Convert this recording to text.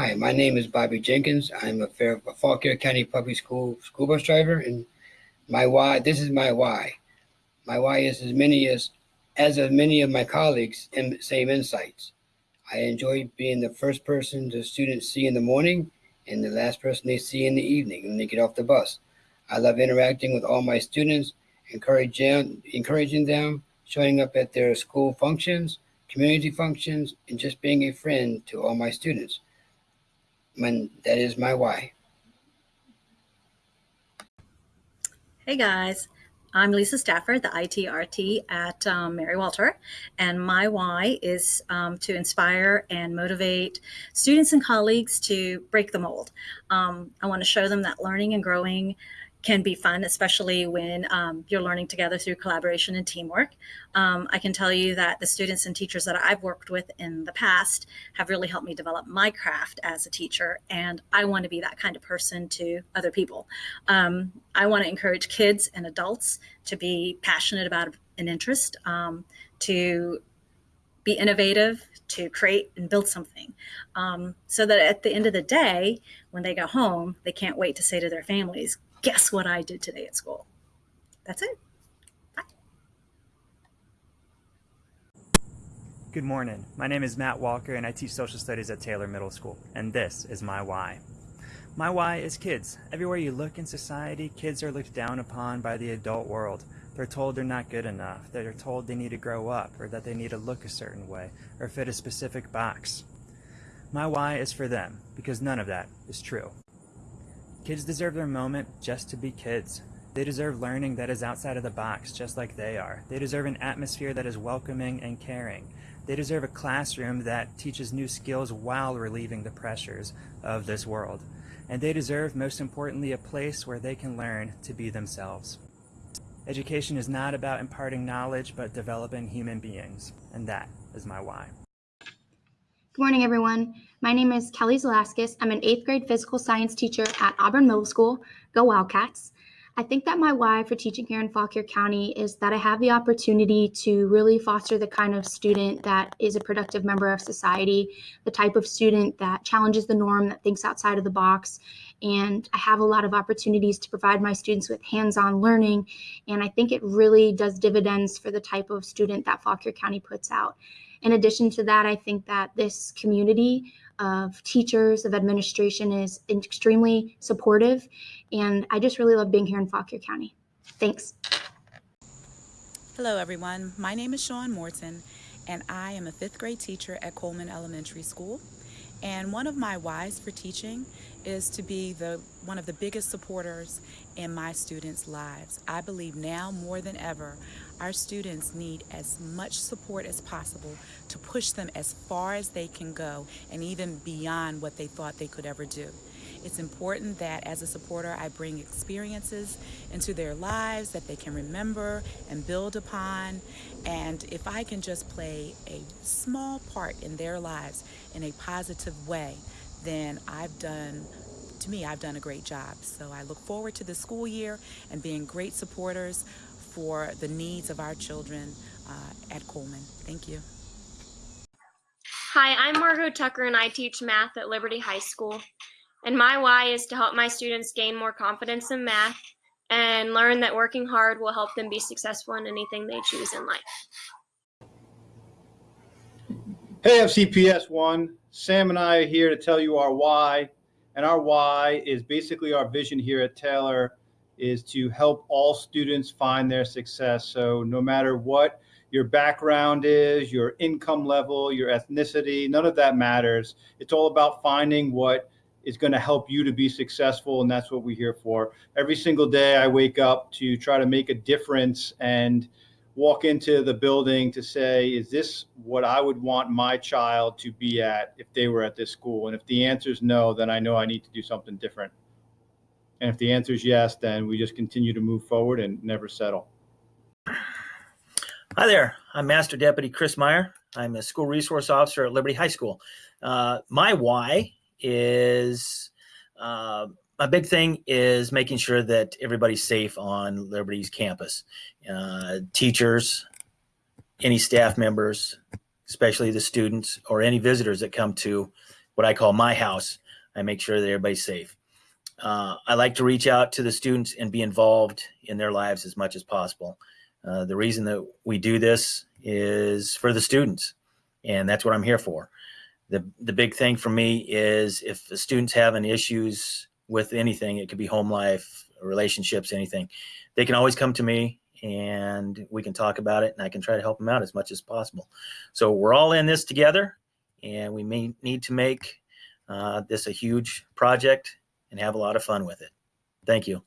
Hi, my name is Bobby Jenkins. I'm a Fair Fauquier County Public School school bus driver, and my why. This is my why. My why is as many as as of many of my colleagues in same insights. I enjoy being the first person the students see in the morning and the last person they see in the evening when they get off the bus. I love interacting with all my students, encouraging encouraging them, showing up at their school functions, community functions, and just being a friend to all my students when that is my why. Hey guys, I'm Lisa Stafford, the ITRT at um, Mary Walter, and my why is um, to inspire and motivate students and colleagues to break the mold. Um, I want to show them that learning and growing can be fun, especially when um, you're learning together through collaboration and teamwork. Um, I can tell you that the students and teachers that I've worked with in the past have really helped me develop my craft as a teacher, and I want to be that kind of person to other people. Um, I want to encourage kids and adults to be passionate about an interest, um, to be innovative, to create and build something um, so that at the end of the day, when they go home, they can't wait to say to their families, guess what I did today at school? That's it. Bye. Good morning. My name is Matt Walker and I teach social studies at Taylor Middle School, and this is my why. My why is kids. Everywhere you look in society, kids are looked down upon by the adult world. They're told they're not good enough, they're told they need to grow up, or that they need to look a certain way, or fit a specific box. My why is for them, because none of that is true. Kids deserve their moment just to be kids. They deserve learning that is outside of the box, just like they are. They deserve an atmosphere that is welcoming and caring. They deserve a classroom that teaches new skills while relieving the pressures of this world. And they deserve, most importantly, a place where they can learn to be themselves. Education is not about imparting knowledge, but developing human beings. And that is my why. Good morning, everyone. My name is Kelly Zalaskis. I'm an eighth grade physical science teacher at Auburn Middle School. Go Wildcats. I think that my why for teaching here in Fauquier County is that I have the opportunity to really foster the kind of student that is a productive member of society, the type of student that challenges the norm, that thinks outside of the box. And I have a lot of opportunities to provide my students with hands on learning. And I think it really does dividends for the type of student that Fauquier County puts out. In addition to that, I think that this community of teachers, of administration is extremely supportive. And I just really love being here in Fauquier County. Thanks. Hello, everyone. My name is Sean Morton, and I am a fifth grade teacher at Coleman Elementary School. And one of my whys for teaching is to be the one of the biggest supporters in my students' lives. I believe now more than ever, our students need as much support as possible to push them as far as they can go and even beyond what they thought they could ever do. It's important that as a supporter, I bring experiences into their lives that they can remember and build upon. And if I can just play a small part in their lives in a positive way, then I've done to me, I've done a great job. So I look forward to the school year and being great supporters for the needs of our children uh, at Coleman. Thank you. Hi, I'm Margot Tucker and I teach math at Liberty High School. And my why is to help my students gain more confidence in math and learn that working hard will help them be successful in anything they choose in life. Hey FCPS 1, Sam and I are here to tell you our why. And our why is basically our vision here at Taylor is to help all students find their success. So no matter what your background is, your income level, your ethnicity, none of that matters. It's all about finding what is going to help you to be successful. And that's what we're here for. Every single day I wake up to try to make a difference and walk into the building to say, is this what I would want my child to be at if they were at this school? And if the answer is no, then I know I need to do something different. And if the answer is yes, then we just continue to move forward and never settle. Hi there, I'm Master Deputy Chris Meyer. I'm a school resource officer at Liberty High School. Uh, my why is uh, my big thing is making sure that everybody's safe on Liberty's campus. Uh, teachers, any staff members, especially the students or any visitors that come to what I call my house. I make sure that everybody's safe. Uh, I like to reach out to the students and be involved in their lives as much as possible. Uh, the reason that we do this is for the students, and that's what I'm here for. The, the big thing for me is if the students having issues with anything, it could be home life, relationships, anything, they can always come to me and we can talk about it and I can try to help them out as much as possible. So we're all in this together and we may need to make uh, this a huge project and have a lot of fun with it. Thank you.